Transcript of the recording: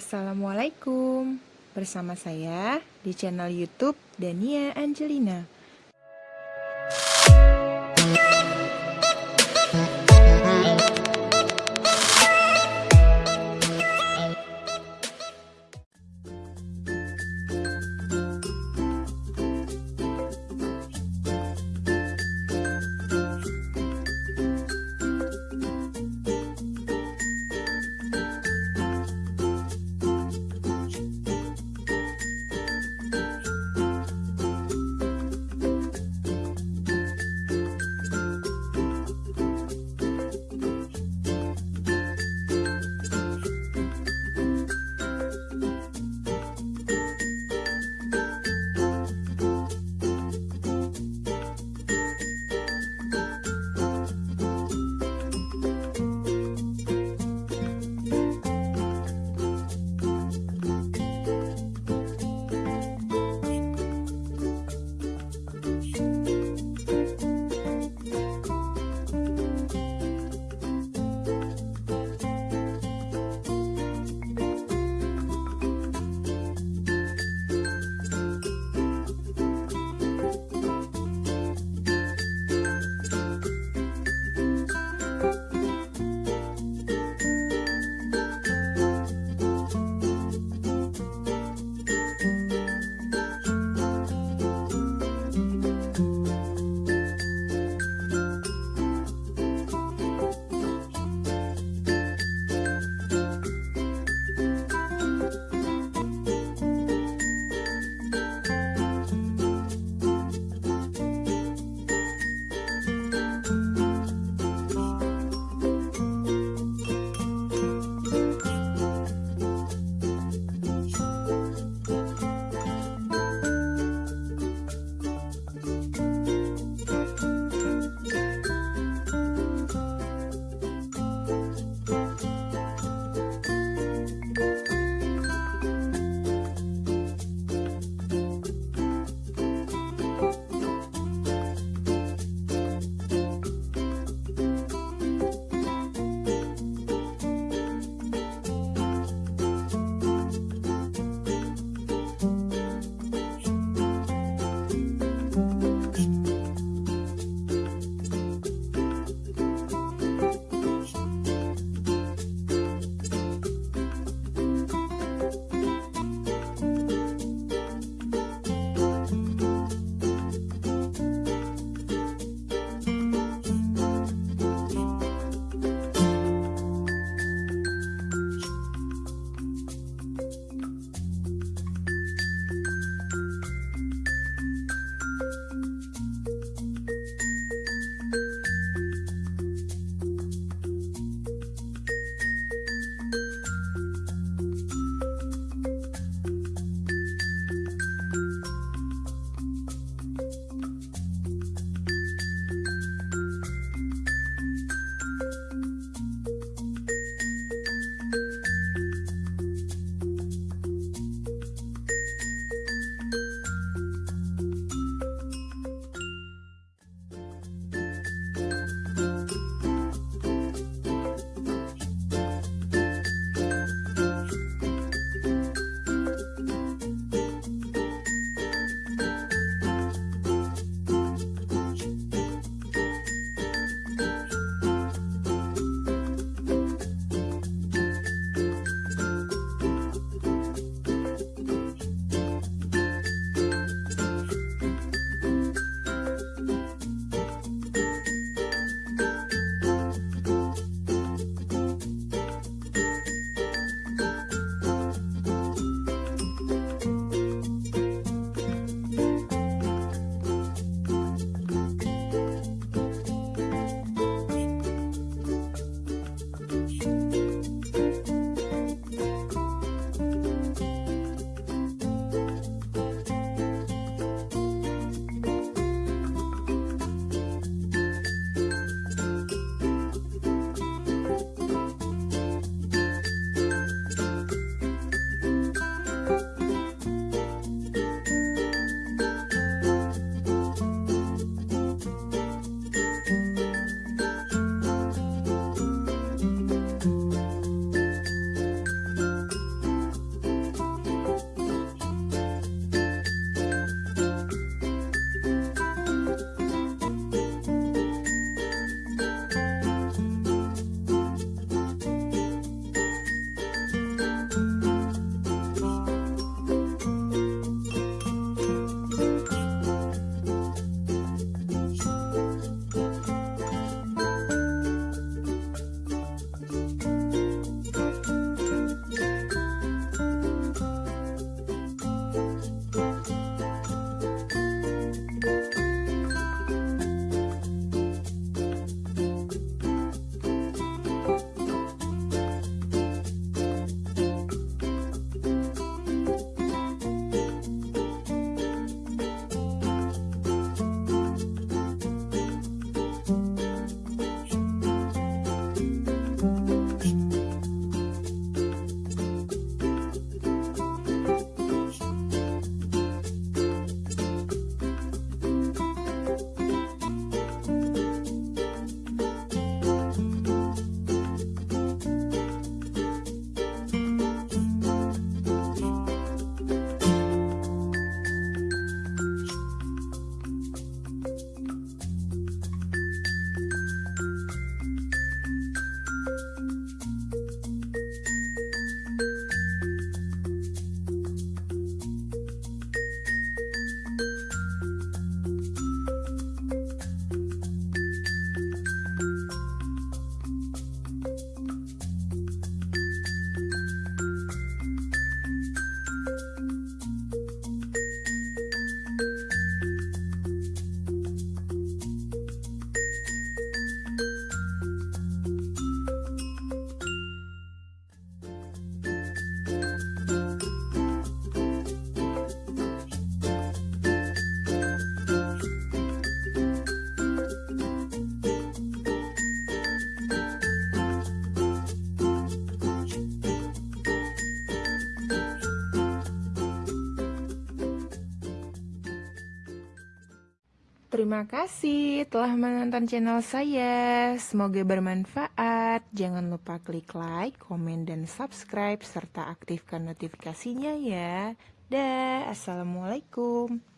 Assalamualaikum Bersama saya di channel youtube Dania Angelina Terima kasih telah menonton channel saya. Semoga bermanfaat. Jangan lupa klik like, komen, dan subscribe serta aktifkan notifikasinya ya. Dah, assalamualaikum.